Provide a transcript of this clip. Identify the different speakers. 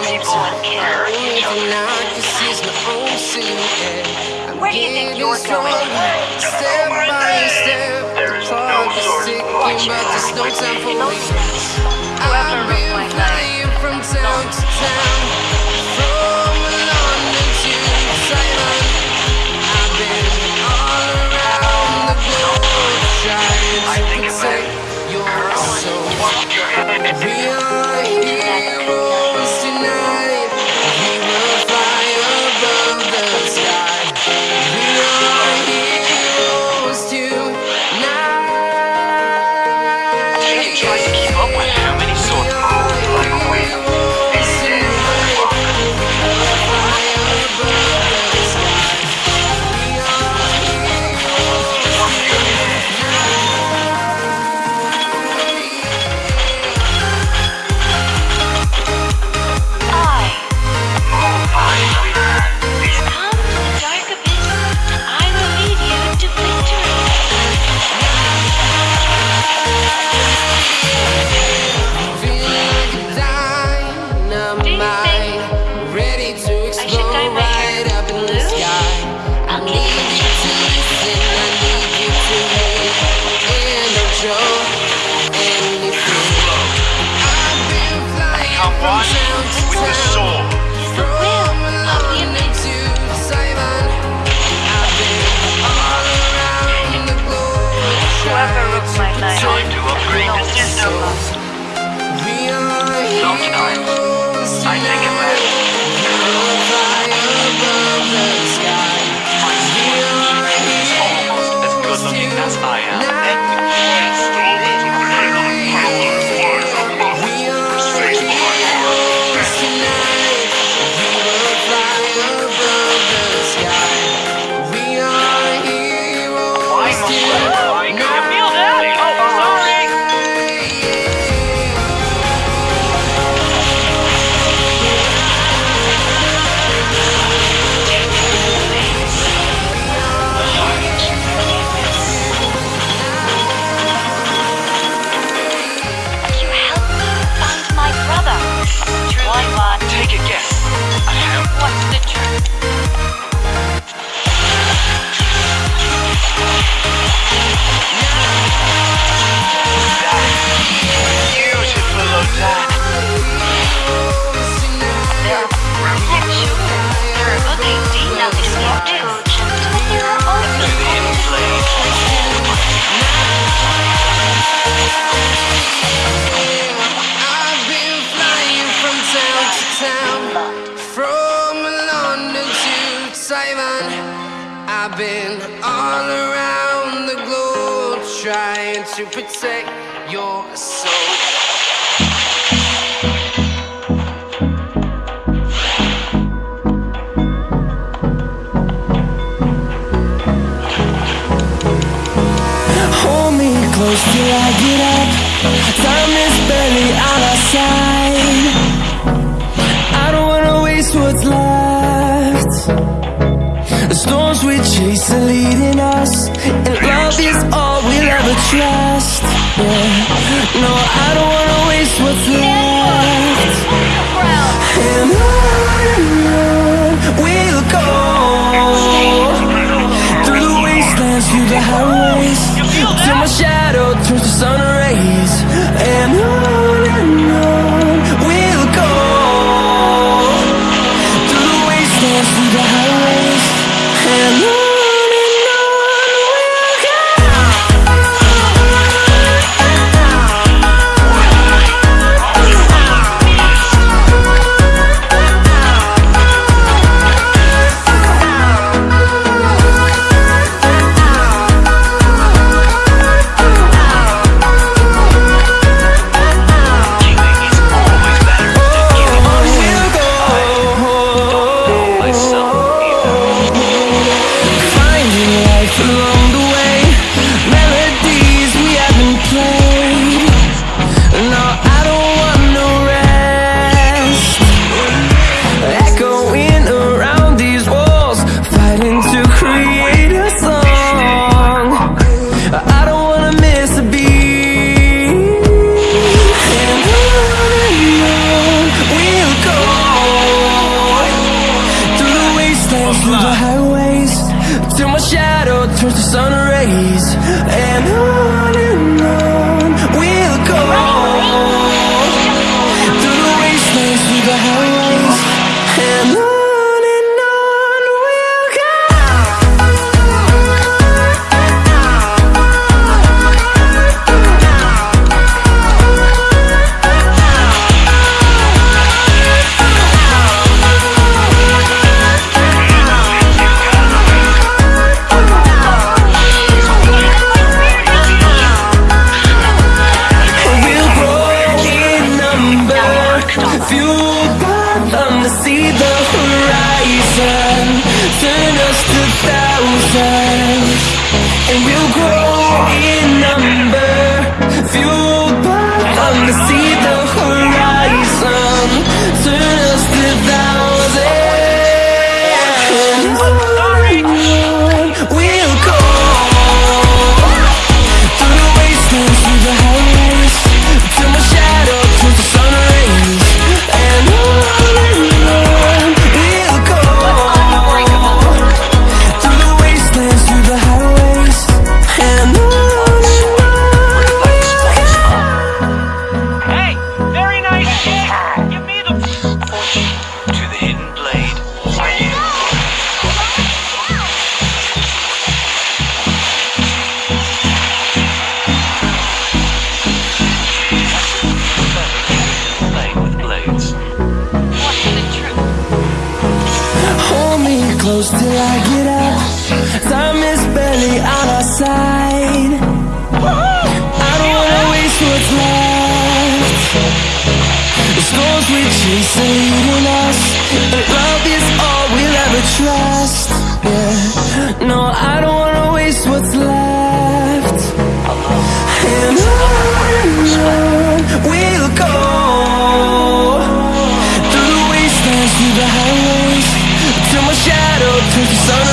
Speaker 1: keeps you. Where do you think you're going? Step by step, the clock is ticking, but there's no time for me. I've been flying from town to town. Simon. I've been all around the globe trying to protect your soul.
Speaker 2: Hold me close till I get up. Time is barely on our side. chase are leading us And love is all we'll ever trust. Yeah. No, I don't wanna waste what's left. And on we'll go. Through the wastelands, through the highways Till my shadow turns to sun rays. And on and on we'll go. Through the wastelands, through the highways. Through the highways Till my shadow turns to sun rays. And on and on to see the horizon. Turn us to thousands. And we'll grow in number. Fueled by them to see the to the hidden blade. With blades. What's the truth? Hold me close till I get up Time is barely on our side storms we chase are leading us. And love is all we'll
Speaker 3: ever trust. Yeah, no, I don't wanna waste
Speaker 4: what's
Speaker 2: left. And on we'll go. Through the wastelands, through the highways Till my shadow turns to sun.